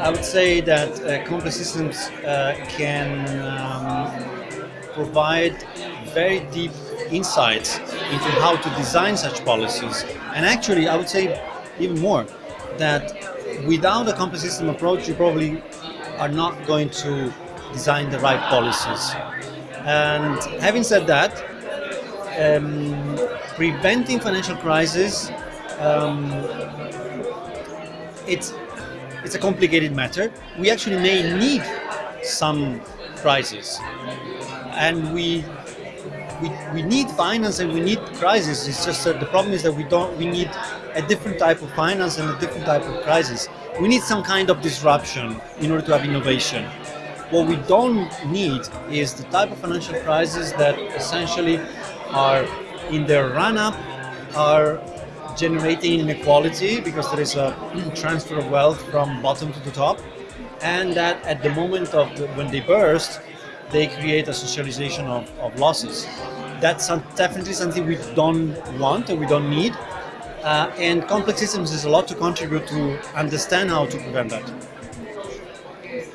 I would say that uh, complex systems uh, can um, provide very deep insights into how to design such policies. And actually, I would say even more, that without a complex system approach, you probably are not going to design the right policies. And having said that, um, preventing financial crisis, um, it's it's a complicated matter. We actually may need some crisis, and we we, we need finance and we need crisis. It's just that the problem is that we don't. We need a different type of finance and a different type of crisis. We need some kind of disruption in order to have innovation. What we don't need is the type of financial crises that essentially are in their run-up are generating inequality because there is a transfer of wealth from bottom to the top and that at the moment of the, when they burst they create a socialization of, of losses. That's definitely something we don't want and we don't need uh, and complex systems is a lot to contribute to understand how to prevent that